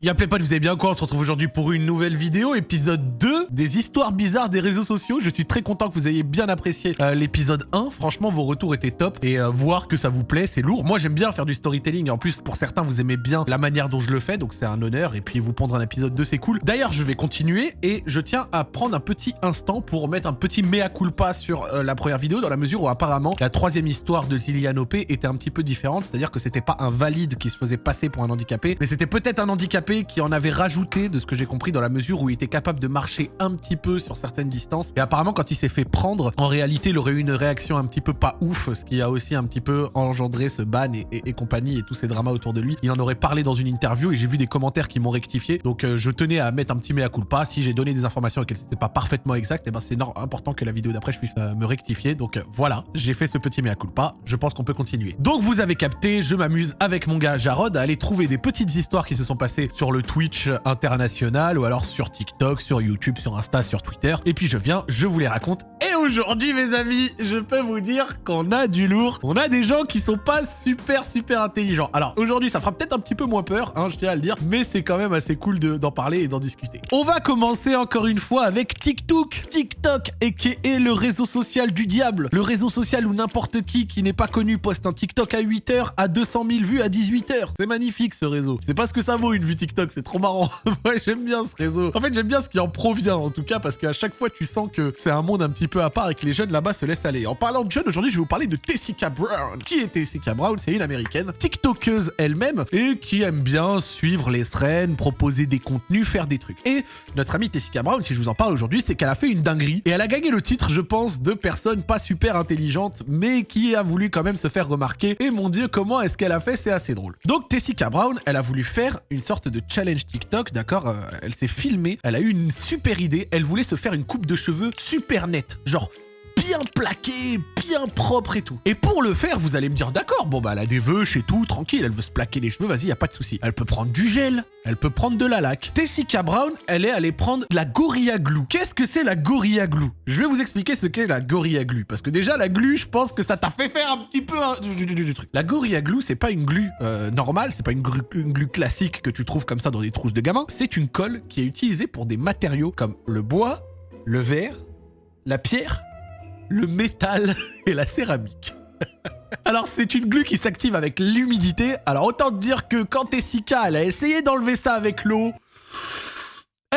Y'a pas, vous allez bien quoi? On se retrouve aujourd'hui pour une nouvelle vidéo, épisode 2 des histoires bizarres des réseaux sociaux. Je suis très content que vous ayez bien apprécié euh, l'épisode 1. Franchement, vos retours étaient top et euh, voir que ça vous plaît, c'est lourd. Moi, j'aime bien faire du storytelling. En plus, pour certains, vous aimez bien la manière dont je le fais, donc c'est un honneur. Et puis, vous pondre un épisode 2, c'est cool. D'ailleurs, je vais continuer et je tiens à prendre un petit instant pour mettre un petit mea culpa sur euh, la première vidéo, dans la mesure où apparemment, la troisième histoire de Zillian OP était un petit peu différente. C'est-à-dire que c'était pas un valide qui se faisait passer pour un handicapé, mais c'était peut-être un handicapé qui en avait rajouté, de ce que j'ai compris, dans la mesure où il était capable de marcher un petit peu sur certaines distances. Et apparemment, quand il s'est fait prendre, en réalité, il aurait eu une réaction un petit peu pas ouf, ce qui a aussi un petit peu engendré ce ban et, compagnie et tous ces dramas autour de lui. Il en aurait parlé dans une interview et j'ai vu des commentaires qui m'ont rectifié. Donc, euh, je tenais à mettre un petit mea culpa. Si j'ai donné des informations et qu'elles n'étaient pas parfaitement exactes, et eh ben c'est important que la vidéo d'après, je puisse euh, me rectifier. Donc, euh, voilà, j'ai fait ce petit mea culpa. Je pense qu'on peut continuer. Donc, vous avez capté, je m'amuse avec mon gars Jarod à aller trouver des petites histoires qui se sont passées sur le Twitch international ou alors sur TikTok, sur YouTube, sur Insta, sur Twitter. Et puis je viens, je vous les raconte. Et aujourd'hui, mes amis, je peux vous dire qu'on a du lourd. On a des gens qui sont pas super, super intelligents. Alors aujourd'hui, ça fera peut-être un petit peu moins peur, hein, je tiens à le dire, mais c'est quand même assez cool d'en parler et d'en discuter. On va commencer encore une fois avec TikTok. TikTok, et qui est le réseau social du diable. Le réseau social où n'importe qui qui n'est pas connu poste un TikTok à 8h, à 200 000 vues à 18h. C'est magnifique ce réseau. C'est pas ce que ça vaut une vue TikTok, c'est trop marrant. ouais, j'aime bien ce réseau. En fait, j'aime bien ce qui en provient, en tout cas, parce qu'à chaque fois, tu sens que c'est un monde un petit peu à part et que les jeunes là-bas se laissent aller. En parlant de jeunes, aujourd'hui, je vais vous parler de Tessica Brown. Qui est Tessica Brown? C'est une américaine, TikTokeuse elle-même, et qui aime bien suivre les traînes, proposer des contenus, faire des trucs. Et notre amie Tessica Brown, si je vous en parle aujourd'hui, c'est qu'elle a fait une dinguerie. Et elle a gagné le titre, je pense, de personne pas super intelligente, mais qui a voulu quand même se faire remarquer. Et mon dieu, comment est-ce qu'elle a fait? C'est assez drôle. Donc Tessica Brown, elle a voulu faire une sorte de challenge TikTok, d'accord euh, Elle s'est filmée, elle a eu une super idée, elle voulait se faire une coupe de cheveux super nette, genre bien plaqué, bien propre et tout. Et pour le faire, vous allez me dire, d'accord, bon bah elle a des vœux et tout, tranquille, elle veut se plaquer les cheveux, vas-y, y pas de souci. Elle peut prendre du gel, elle peut prendre de la laque. Tessica Brown, elle est allée prendre de la Gorilla Glue. Qu'est-ce que c'est la Gorilla Glue? Je vais vous expliquer ce qu'est la Gorilla Glue, parce que déjà la glue, je pense que ça t'a fait faire un petit peu du, truc. La Gorilla Glue, c'est pas une glue euh, normale, c'est pas une, une glue classique que tu trouves comme ça dans des trousses de gamins. C'est une colle qui est utilisée pour des matériaux comme le bois, le verre, la pierre le métal et la céramique. Alors c'est une glue qui s'active avec l'humidité. Alors autant te dire que quand Tessica, a essayé d'enlever ça avec l'eau,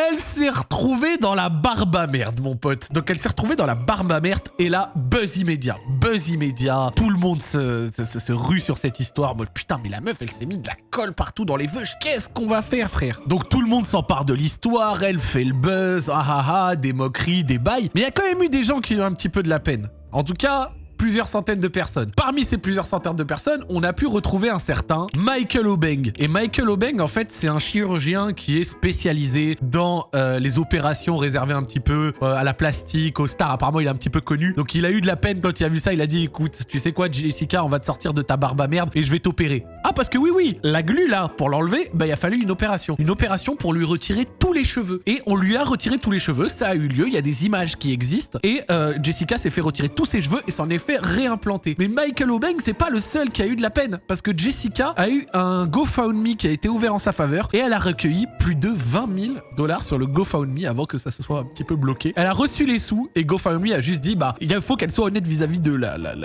elle s'est retrouvée dans la barbe à merde, mon pote. Donc elle s'est retrouvée dans la barbe à merde et là, buzz immédiat. Buzz immédiat. Tout le monde se, rue sur cette histoire. Bon, putain, mais la meuf, elle s'est mis de la colle partout dans les veuches. Qu'est-ce qu'on va faire, frère? Donc tout le monde s'empare de l'histoire. Elle fait le buzz. Ah ah ah, des moqueries, des bails. Mais il y a quand même eu des gens qui ont un petit peu de la peine. En tout cas, plusieurs centaines de personnes. Parmi ces plusieurs centaines de personnes, on a pu retrouver un certain Michael Obeng. Et Michael Obeng, en fait, c'est un chirurgien qui est spécialisé dans euh, les opérations réservées un petit peu euh, à la plastique, aux stars. Apparemment, il est un petit peu connu. Donc, il a eu de la peine quand il a vu ça. Il a dit, écoute, tu sais quoi, Jessica, on va te sortir de ta barbe à merde et je vais t'opérer. Ah, parce que oui, oui, la glu, là, pour l'enlever, bah, il a fallu une opération. Une opération pour lui retirer tous les cheveux. Et on lui a retiré tous les cheveux. Ça a eu lieu. Il y a des images qui existent. Et euh, Jessica s'est fait retirer tous ses cheveux et s'en est fait réimplanter. Mais Michael Obeng, c'est pas le seul qui a eu de la peine, parce que Jessica a eu un GoFundMe qui a été ouvert en sa faveur et elle a recueilli plus de 20 000 dollars sur le GoFundMe avant que ça se soit un petit peu bloqué. Elle a reçu les sous et GoFundMe a juste dit bah il faut qu'elle soit honnête vis-à-vis de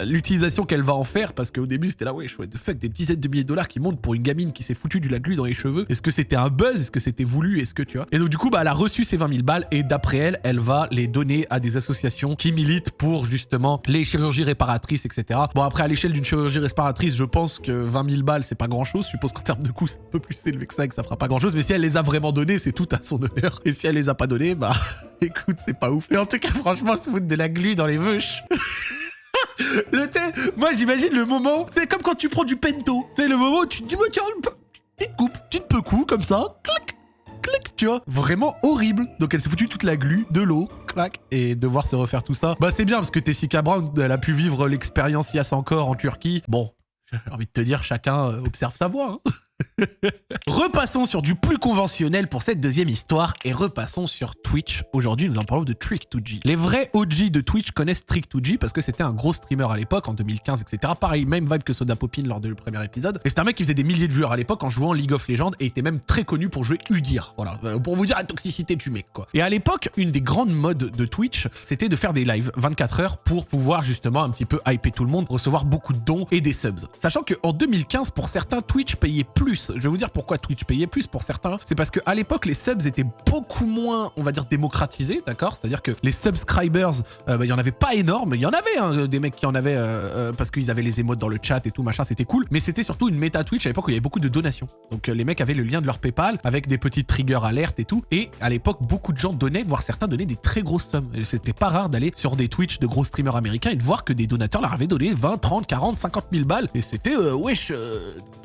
l'utilisation qu'elle va en faire parce qu'au début c'était là ouais je de fuck des dizaines de milliers de dollars qui montent pour une gamine qui s'est foutu du la glu dans les cheveux. Est-ce que c'était un buzz? Est-ce que c'était voulu? Est-ce que tu vois? Et donc du coup bah elle a reçu ces 20 000 balles et d'après elle elle va les donner à des associations qui militent pour justement les chirurgies réparatrices etc. Bon, après, à l'échelle d'une chirurgie respiratrice, je pense que 20 000 balles, c'est pas grand-chose. Je suppose qu'en termes de coût, c'est un peu plus élevé que ça et que ça fera pas grand-chose. Mais si elle les a vraiment donnés, c'est tout à son honneur. Et si elle les a pas donnés, bah, écoute, c'est pas ouf. Mais en tout cas, franchement, se foutre de la glu dans les veuches. le thé, moi j'imagine le moment, c'est comme quand tu prends du pento. C'est le moment où tu te dis, tiens, tu te coupes, tu te peux comme ça, clac, clac, tu vois. Vraiment horrible. Donc elle s'est foutue toute la glu, de l'eau, et devoir se refaire tout ça. Bah c'est bien parce que Tessica Brown, elle a pu vivre l'expérience Yass encore en Turquie. Bon, j'ai envie de te dire, chacun euh, observe sa voix. Hein. repassons sur du plus conventionnel pour cette deuxième histoire et repassons sur Twitch. Aujourd'hui, nous en parlons de Trick2G. Les vrais OG de Twitch connaissent Trick2G parce que c'était un gros streamer à l'époque, en 2015, etc. Pareil, même vibe que Soda Popin lors du premier épisode. Et c'est un mec qui faisait des milliers de viewers à l'époque en jouant League of Legends et était même très connu pour jouer Udir. Voilà, euh, pour vous dire la toxicité du mec, quoi. Et à l'époque, une des grandes modes de Twitch, c'était de faire des lives 24 heures pour pouvoir justement un petit peu hyper tout le monde, recevoir beaucoup de dons et des subs. Sachant qu'en 2015, pour certains, Twitch payait plus. Je vais vous dire pourquoi Twitch payait plus pour certains. C'est parce qu'à l'époque, les subs étaient beaucoup moins, on va dire, démocratisés, d'accord? C'est-à-dire que les subscribers, euh, bah, il y en avait pas énorme. Il y en avait hein, des mecs qui en avaient euh, euh, parce qu'ils avaient les émotes dans le chat et tout, machin, c'était cool. Mais c'était surtout une méta Twitch à l'époque où il y avait beaucoup de donations. Donc les mecs avaient le lien de leur PayPal avec des petites triggers alertes et tout. Et à l'époque, beaucoup de gens donnaient, voire certains donnaient des très grosses sommes. C'était pas rare d'aller sur des Twitch de gros streamers américains et de voir que des donateurs leur avaient donné 20, 30, 40, 50 000 balles. Et c'était, wesh,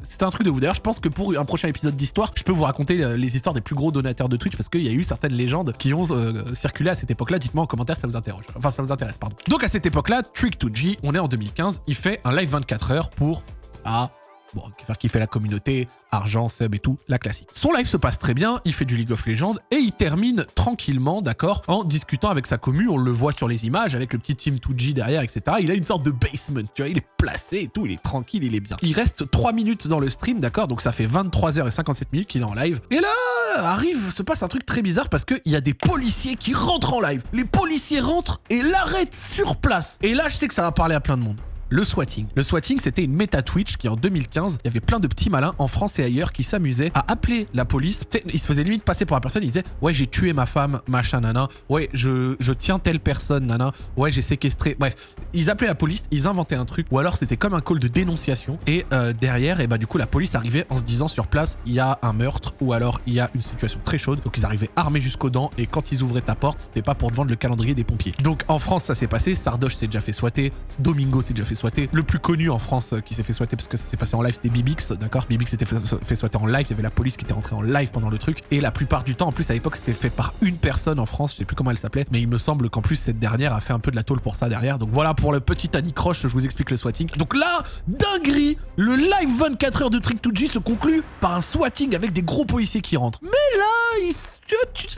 c'était un truc de vous. D'ailleurs, je pense que pour un prochain épisode d'histoire, je peux vous raconter euh, les histoires des plus gros donateurs de Twitch parce qu'il y a eu certaines légendes qui ont euh, circulé à cette époque-là. Dites-moi en commentaire ça vous interroge. Enfin, ça vous intéresse, pardon. Donc à cette époque-là, Trick2G, on est en 2015, il fait un live 24 heures pour... Ah, bon, faire kiffer la communauté, argent, sub et tout, la classique. Son live se passe très bien, il fait du League of Legends et il termine tranquillement, d'accord, en discutant avec sa commu, on le voit sur les images, avec le petit team 2G derrière, etc. Il a une sorte de basement, tu vois, il est placé et tout, il est tranquille, il est bien. Il reste 3 minutes dans le stream, d'accord, donc ça fait 23h57 minutes qu'il est en live. Et là, arrive, se passe un truc très bizarre parce qu'il y a des policiers qui rentrent en live. Les policiers rentrent et l'arrêtent sur place. Et là, je sais que ça va parler à plein de monde le swatting. Le swatting, c'était une méta Twitch qui en 2015, il y avait plein de petits malins en France et ailleurs qui s'amusaient à appeler la police. ils se faisaient limite passer pour la personne, ils disaient « Ouais, j'ai tué ma femme, machin, nana. Ouais, je, je tiens telle personne, nana. Ouais, j'ai séquestré. » Bref, ils appelaient la police, ils inventaient un truc, ou alors c'était comme un call de dénonciation. Et euh, derrière, et bah du coup, la police arrivait en se disant sur place, il y a un meurtre, ou alors il y a une situation très chaude. Donc ils arrivaient armés jusqu'aux dents, et quand ils ouvraient ta porte, c'était pas pour te vendre le calendrier des pompiers. Donc en France, ça s'est passé, Sardoche s'est déjà fait swatter, Domingo s'est déjà fait le plus connu en France euh, qui s'est fait swatter parce que ça s'est passé en live, c'était Bibix, d'accord? Bibix s'était fait, fait swatter en live, il y avait la police qui était rentrée en live pendant le truc. Et la plupart du temps, en plus à l'époque, c'était fait par une personne en France, je sais plus comment elle s'appelait, mais il me semble qu'en plus cette dernière a fait un peu de la tôle pour ça derrière. Donc voilà pour le petit Annie Croche, je vous explique le swatting. Donc là, dinguerie, le live 24 heures de Trick2G se conclut par un swatting avec des gros policiers qui rentrent. Mais là, il,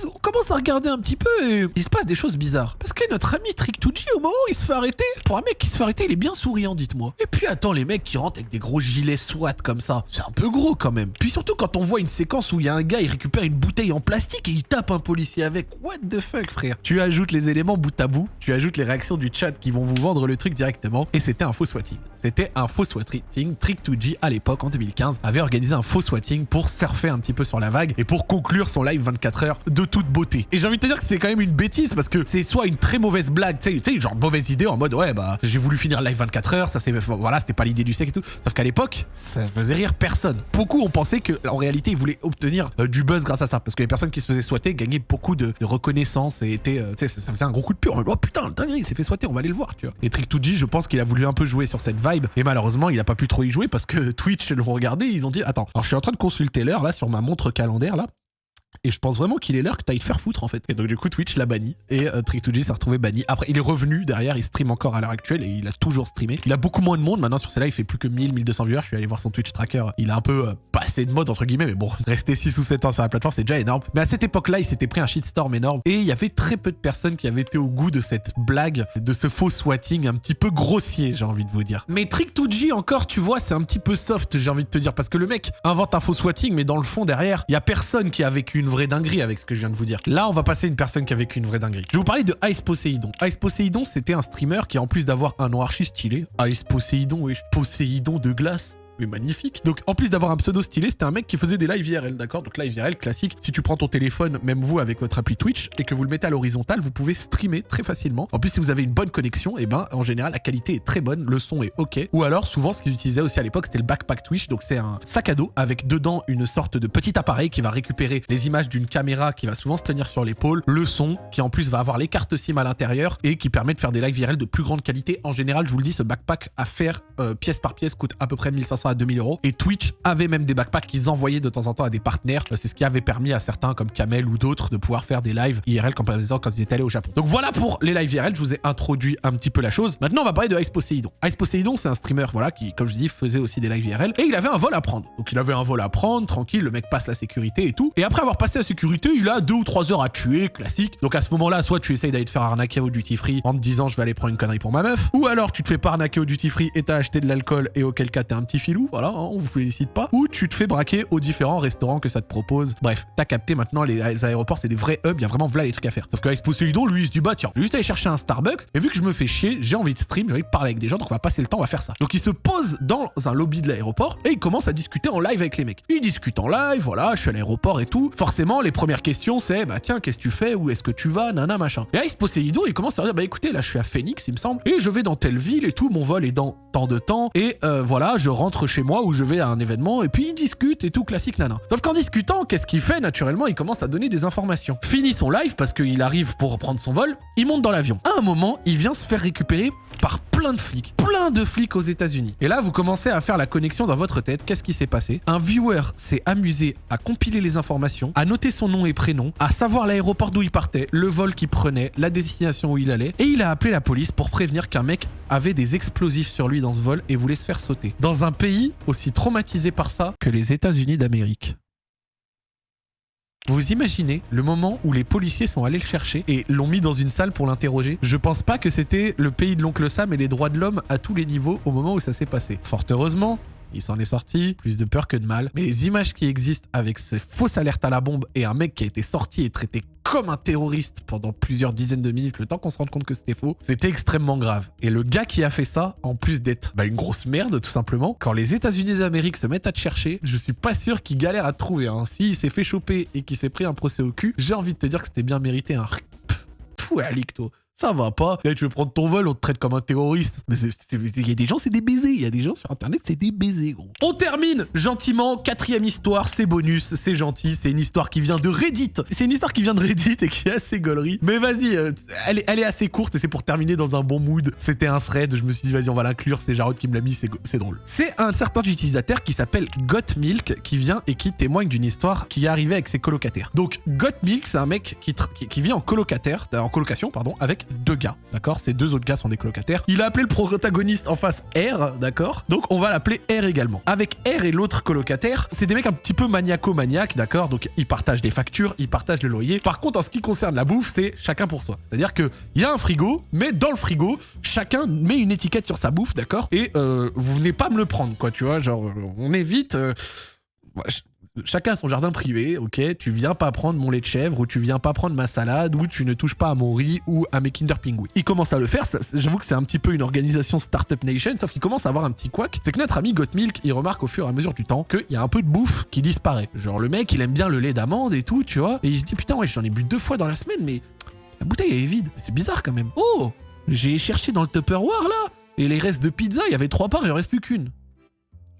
on commence à regarder un petit peu et il se passe des choses bizarres. Parce que notre ami Trick2G, au moment où il se fait arrêter, pour un mec qui se fait arrêter, il est bien souriant, dites moi Et puis attends, les mecs qui rentrent avec des gros gilets SWAT comme ça, c'est un peu gros quand même. Puis surtout quand on voit une séquence où il y a un gars, il récupère une bouteille en plastique et il tape un policier avec. What the fuck, frère? Tu ajoutes les éléments bout à bout, tu ajoutes les réactions du chat qui vont vous vendre le truc directement, et c'était un faux swatting. C'était un faux swatting. Trick2G, à l'époque, en 2015, avait organisé un faux swatting pour surfer un petit peu sur la vague et pour conclure son live 24 heures de toute beauté. Et j'ai envie de te dire que c'est quand même une bêtise parce que c'est soit une très mauvaise blague, tu sais, genre mauvaise idée en mode ouais, bah j'ai voulu finir live 24 heures, ça c'est voilà, c'était pas l'idée du sec et tout. Sauf qu'à l'époque, ça faisait rire personne. Beaucoup ont pensé que en réalité, ils voulaient obtenir euh, du buzz grâce à ça. Parce que les personnes qui se faisaient souhaiter gagnaient beaucoup de, reconnaissance et étaient, euh, tu sais, ça, faisait un gros coup de pure. Oh putain, le dingue, il s'est fait souhaiter, on va aller le voir, tu vois. Et Trick2G, je pense qu'il a voulu un peu jouer sur cette vibe. Et malheureusement, il a pas pu trop y jouer parce que Twitch l'ont regardé, ils ont dit, attends, alors je suis en train de consulter l'heure là sur ma montre calendaire là. Et je pense vraiment qu'il est l'heure que t'ailles te faire foutre en fait. Et donc du coup Twitch l'a banni et euh, Trick2G s'est retrouvé banni. Après il est revenu derrière, il stream encore à l'heure actuelle et il a toujours streamé. Il a beaucoup moins de monde maintenant sur celle-là, il fait plus que 1000, 1200 viewers. Je suis allé voir son Twitch tracker. Il a un peu euh, passé de mode entre guillemets, mais bon, rester 6 ou 7 ans sur la plateforme c'est déjà énorme. Mais à cette époque-là, il s'était pris un shitstorm énorme et il y avait très peu de personnes qui avaient été au goût de cette blague, de ce faux swatting un petit peu grossier, j'ai envie de vous dire. Mais Trick2G encore, tu vois, c'est un petit peu soft, j'ai envie de te dire, parce que le mec invente un faux swatting, mais dans le fond derrière, il y a personne qui a vécu une vraie dinguerie avec ce que je viens de vous dire. Là, on va passer une personne qui a vécu une vraie dinguerie. Je vais vous parler de Ice Poseidon. Ice Poseidon, c'était un streamer qui, en plus d'avoir un nom archi stylé, Ice Poseidon, oui, Poséidon de glace, mais magnifique. Donc en plus d'avoir un pseudo stylé, c'était un mec qui faisait des live IRL, d'accord? Donc live IRL classique, si tu prends ton téléphone, même vous avec votre appli Twitch, et que vous le mettez à l'horizontale, vous pouvez streamer très facilement. En plus, si vous avez une bonne connexion, et eh ben en général, la qualité est très bonne, le son est ok. Ou alors, souvent, ce qu'ils utilisaient aussi à l'époque, c'était le backpack Twitch, donc c'est un sac à dos avec dedans une sorte de petit appareil qui va récupérer les images d'une caméra qui va souvent se tenir sur l'épaule, le son, qui en plus va avoir les cartes SIM à l'intérieur, et qui permet de faire des live IRL de plus grande qualité. En général, je vous le dis, ce backpack à faire euh, pièce par pièce coûte à peu près 1500 1500 à 2000 euros. Et Twitch avait même des backpacks qu'ils envoyaient de temps en temps à des partenaires. C'est ce qui avait permis à certains comme Kamel ou d'autres de pouvoir faire des lives IRL comme par exemple quand ils étaient allés au Japon. Donc voilà pour les lives IRL, je vous ai introduit un petit peu la chose. Maintenant, on va parler de Ice Poseidon. Ice Poseidon, c'est un streamer voilà qui, comme je dis, faisait aussi des lives IRL et il avait un vol à prendre. Donc il avait un vol à prendre, tranquille, le mec passe la sécurité et tout. Et après avoir passé la sécurité, il a deux ou trois heures à tuer, classique. Donc à ce moment-là, soit tu essayes d'aller te faire arnaquer au duty free en te disant je vais aller prendre une connerie pour ma meuf, ou alors tu te fais pas arnaquer au duty free et t'as acheté de l'alcool et auquel cas t'es un petit voilà, hein, on vous félicite pas, ou tu te fais braquer aux différents restaurants que ça te propose. Bref, t'as capté maintenant les, aéroports, c'est des vrais hubs, il y vraiment voilà les trucs à faire. Sauf que Poseidon, lui, il se dit bah tiens, juste aller chercher un Starbucks et vu que je me fais chier, j'ai envie de stream, j'ai envie de parler avec des gens, donc on va passer le temps, on va faire ça. Donc il se pose dans un lobby de l'aéroport et il commence à discuter en live avec les mecs. Il discute en live, voilà, je suis à l'aéroport et tout. Forcément, les premières questions c'est bah tiens, qu'est-ce que tu fais, où est-ce que tu vas, nana machin. Et Ice Poseidon, il commence à dire bah écoutez, là je suis à Phoenix, il me semble, et je vais dans telle ville et tout, mon vol est dans tant de temps et euh, voilà, je rentre chez moi où je vais à un événement et puis il discute et tout classique nana. Sauf qu'en discutant, qu'est-ce qu'il fait naturellement Il commence à donner des informations. Fini son live parce qu'il arrive pour reprendre son vol, il monte dans l'avion. À un moment, il vient se faire récupérer par plein de flics, plein de flics aux États-Unis. Et là, vous commencez à faire la connexion dans votre tête. Qu'est-ce qui s'est passé? Un viewer s'est amusé à compiler les informations, à noter son nom et prénom, à savoir l'aéroport d'où il partait, le vol qu'il prenait, la destination où il allait, et il a appelé la police pour prévenir qu'un mec avait des explosifs sur lui dans ce vol et voulait se faire sauter. Dans un pays aussi traumatisé par ça que les États-Unis d'Amérique. Vous imaginez le moment où les policiers sont allés le chercher et l'ont mis dans une salle pour l'interroger? Je pense pas que c'était le pays de l'oncle Sam et les droits de l'homme à tous les niveaux au moment où ça s'est passé. Fort heureusement, il s'en est sorti, plus de peur que de mal. Mais les images qui existent avec ces fausses alertes à la bombe et un mec qui a été sorti et traité comme un terroriste pendant plusieurs dizaines de minutes, le temps qu'on se rende compte que c'était faux, c'était extrêmement grave. Et le gars qui a fait ça, en plus d'être bah, une grosse merde tout simplement, quand les États-Unis d'Amérique se mettent à te chercher, je suis pas sûr qu'il galère à te trouver. Hein. S'il s'est fait choper et qu'il s'est pris un procès au cul, j'ai envie de te dire que c'était bien mérité un... Pfff, ouais, toi ça va pas. tu veux prendre ton vol, on te traite comme un terroriste. Mais il y a des gens, c'est des baisers. Il y a des gens sur Internet, c'est des baisers, gros. On termine gentiment. Quatrième histoire, c'est bonus, c'est gentil. C'est une histoire qui vient de Reddit. C'est une histoire qui vient de Reddit et qui est assez gaulerie. Mais vas-y, euh, elle, est, assez courte et c'est pour terminer dans un bon mood. C'était un thread. Je me suis dit, vas-y, on va l'inclure. C'est Jarod qui me l'a mis, c'est drôle. C'est un certain utilisateur qui s'appelle Gotmilk qui vient et qui témoigne d'une histoire qui est arrivée avec ses colocataires. Donc, Gotmilk, c'est un mec qui, qui, qui vit en colocataire, en colocation, pardon, avec deux gars, d'accord? Ces deux autres gars sont des colocataires. Il a appelé le protagoniste en face R, d'accord? Donc on va l'appeler R également. Avec R et l'autre colocataire, c'est des mecs un petit peu maniaco-maniaques, d'accord? Donc ils partagent des factures, ils partagent le loyer. Par contre, en ce qui concerne la bouffe, c'est chacun pour soi. C'est-à-dire qu'il y a un frigo, mais dans le frigo, chacun met une étiquette sur sa bouffe, d'accord? Et euh, vous venez pas me le prendre, quoi, tu vois? Genre, on évite... Euh, chacun a son jardin privé, ok Tu viens pas prendre mon lait de chèvre, ou tu viens pas prendre ma salade, ou tu ne touches pas à mon riz ou à mes Kinder Pingui. Il commence à le faire, j'avoue que c'est un petit peu une organisation Startup Nation, sauf qu'il commence à avoir un petit couac. C'est que notre ami Gottmilk, il remarque au fur et à mesure du temps qu'il y a un peu de bouffe qui disparaît. Genre le mec, il aime bien le lait d'amande et tout, tu vois. Et il se dit, putain, ouais, j'en ai bu deux fois dans la semaine, mais la bouteille est vide. C'est bizarre quand même. Oh J'ai cherché dans le Tupperware là, et les restes de pizza, il y avait trois parts, il en reste plus qu'une.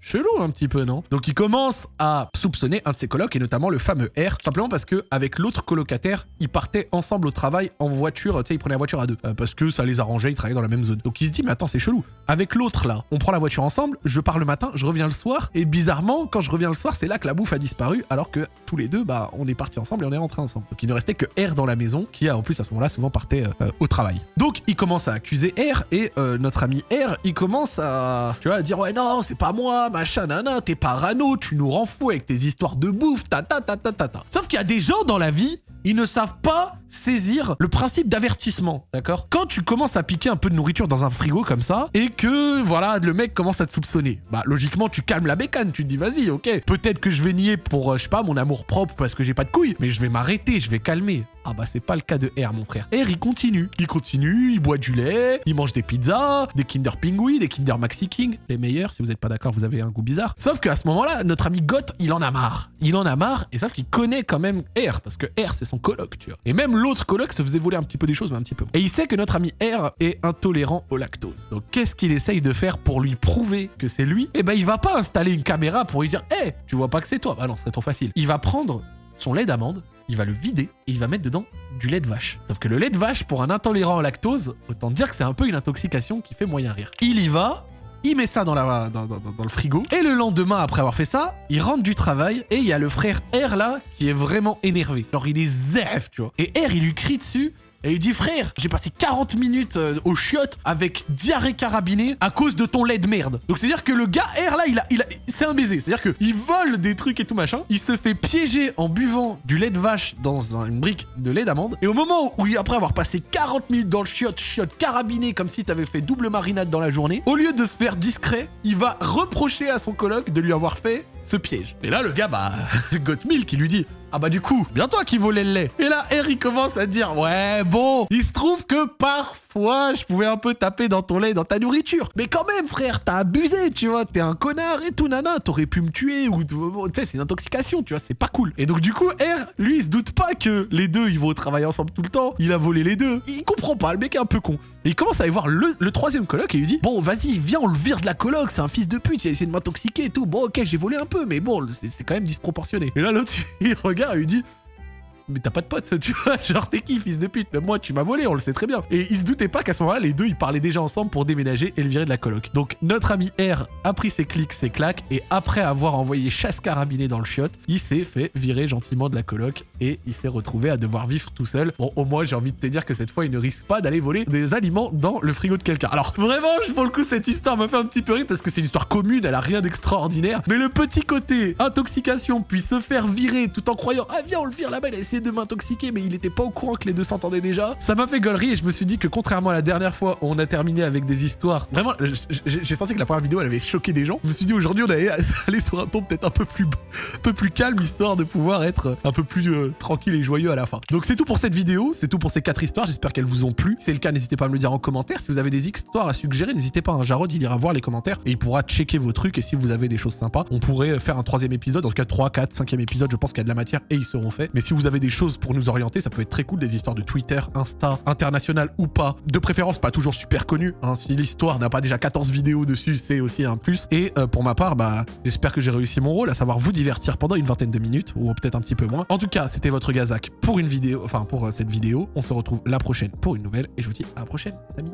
Chelou un petit peu, non? Donc il commence à soupçonner un de ses colocs, et notamment le fameux R, simplement parce que avec l'autre colocataire, ils partaient ensemble au travail en voiture, tu sais, ils prenaient la voiture à deux, euh, parce que ça les arrangeait, ils travaillaient dans la même zone. Donc il se dit, mais attends, c'est chelou. Avec l'autre là, on prend la voiture ensemble, je pars le matin, je reviens le soir, et bizarrement, quand je reviens le soir, c'est là que la bouffe a disparu, alors que tous les deux, bah, on est partis ensemble et on est rentrés ensemble. Donc il ne restait que R dans la maison, qui en plus à ce moment-là souvent partait euh, au travail. Donc il commence à accuser R, et euh, notre ami R, il commence à, tu vois, à dire, ouais, non, c'est pas moi, machin, nana, t'es parano, tu nous rends fou avec tes histoires de bouffe, ta ta ta ta ta ta. Sauf qu'il y a des gens dans la vie, ils ne savent pas saisir le principe d'avertissement, d'accord? Quand tu commences à piquer un peu de nourriture dans un frigo comme ça, et que, voilà, le mec commence à te soupçonner, bah logiquement, tu calmes la bécane, tu te dis, vas-y, ok, peut-être que je vais nier pour, euh, je sais pas, mon amour propre parce que j'ai pas de couilles, mais je vais m'arrêter, je vais calmer. Ah bah c'est pas le cas de R mon frère. R il continue. Il continue, il boit du lait, il mange des pizzas, des Kinder Pingui, des Kinder Maxi King. Les meilleurs, si vous êtes pas d'accord, vous avez un goût bizarre. Sauf qu'à ce moment-là, notre ami Goth, il en a marre. Il en a marre, et sauf qu'il connaît quand même R, parce que R c'est son coloc, tu vois. Et même l'autre coloc se faisait voler un petit peu des choses, mais un petit peu. Et il sait que notre ami R est intolérant au lactose. Donc qu'est-ce qu'il essaye de faire pour lui prouver que c'est lui? Eh ben il va pas installer une caméra pour lui dire Hé, tu vois pas que c'est toi Bah non, c'est trop facile. Il va prendre son lait d'amande, il va le vider et il va mettre dedans du lait de vache. Sauf que le lait de vache, pour un intolérant au lactose, autant dire que c'est un peu une intoxication qui fait moyen rire. Il y va, il met ça dans, la, dans, dans- le frigo. Et le lendemain, après avoir fait ça, il rentre du travail et il y a le frère R là qui est vraiment énervé. Genre, il est zef, tu vois. Et R, il lui crie dessus. Et il dit frère, j'ai passé 40 minutes euh, au chiottes avec diarrhée carabinée à cause de ton lait de merde. Donc c'est à dire que le gars R là, il a, c'est un baiser. C'est à dire que il vole des trucs et tout machin. Il se fait piéger en buvant du lait de vache dans un- une brique de lait d'amande. Et au moment où après avoir passé 40 minutes dans le chiotte, chiotte carabiné comme si t'avais fait double marinade dans la journée, au lieu de se faire discret, il va reprocher à son coloc de lui avoir fait ce piège. Et là le gars bah Gottmilk qui lui dit ah bah du coup, bien toi qui volais le lait. Et là, Harry commence à dire, ouais, bon, il se trouve que parfois, je pouvais un peu taper dans ton lait, dans ta nourriture. Mais quand même, frère, t'as abusé, tu vois, t'es un connard et tout, nana, t'aurais pu me tuer tu sais, c'est une intoxication, tu vois, c'est pas cool. Et donc du coup, R, lui, il se doute pas que les deux, ils vont travailler ensemble tout le temps. Il a volé les deux. Il comprend pas, le mec est un peu con. Et il commence à aller voir le, troisième coloc et il dit, bon, vas-y, viens, on le vire de la coloc, c'est un fils de pute, il a essayé de m'intoxiquer et tout. Bon, ok, j'ai volé un peu, mais bon, c'est quand même disproportionné. Et là, l'autre, il regarde et lui dit, mais t'as pas de pote, tu vois, genre t'es qui, fils de pute? Même moi, tu m'as volé, on le sait très bien. Et il se doutait pas qu'à ce moment-là, les deux, ils parlaient déjà ensemble pour déménager et le virer de la coloc. Donc notre ami R a pris ses clics, ses claques, et après avoir envoyé chasse carabinée dans le chiotte, il s'est fait virer gentiment de la coloc et il s'est retrouvé à devoir vivre tout seul. Bon, au moins, j'ai envie de te dire que cette fois, il ne risque pas d'aller voler des aliments dans le frigo de quelqu'un. Alors, vraiment, pour le coup, cette histoire me fait un petit peu rire parce que c'est une histoire commune, elle a rien d'extraordinaire. Mais le petit côté intoxication, puis se faire virer tout en croyant, ah viens, on le vire là-bas, de m'intoxiquer, mais il était pas au courant que les deux s'entendaient déjà. Ça m'a fait gaulerie et je me suis dit que contrairement à la dernière fois où on a terminé avec des histoires, vraiment, j'ai senti que la première vidéo, elle avait choqué des gens. Je me suis dit aujourd'hui, on allait aller sur un ton peut-être un peu plus, peu plus calme, histoire de pouvoir être un peu plus euh, tranquille et joyeux à la fin. Donc c'est tout pour cette vidéo, c'est tout pour ces quatre histoires. J'espère qu'elles vous ont plu. Si c'est le cas, n'hésitez pas à me le dire en commentaire. Si vous avez des histoires à suggérer, n'hésitez pas. hein. Jarod, il ira voir les commentaires et il pourra checker vos trucs. Et si vous avez des choses sympas, on pourrait faire un troisième épisode. En tout cas, 3, 4, 5e épisode, je pense qu'il y a de la matière et ils seront faits. Mais si vous avez des choses pour nous orienter, ça peut être très cool. Des histoires de Twitter, Insta, international ou pas. De préférence, pas toujours super connu. hein. Si l'histoire n'a pas déjà 14 vidéos dessus, c'est aussi un plus. Et euh, pour ma part, bah, j'espère que j'ai réussi mon rôle, à savoir vous divertir pendant une vingtaine de minutes, ou peut-être un petit peu moins. En tout cas, c'était votre Gazak pour une vidéo, enfin pour euh, cette vidéo. On se retrouve la prochaine pour une nouvelle, et je vous dis à la prochaine, les amis.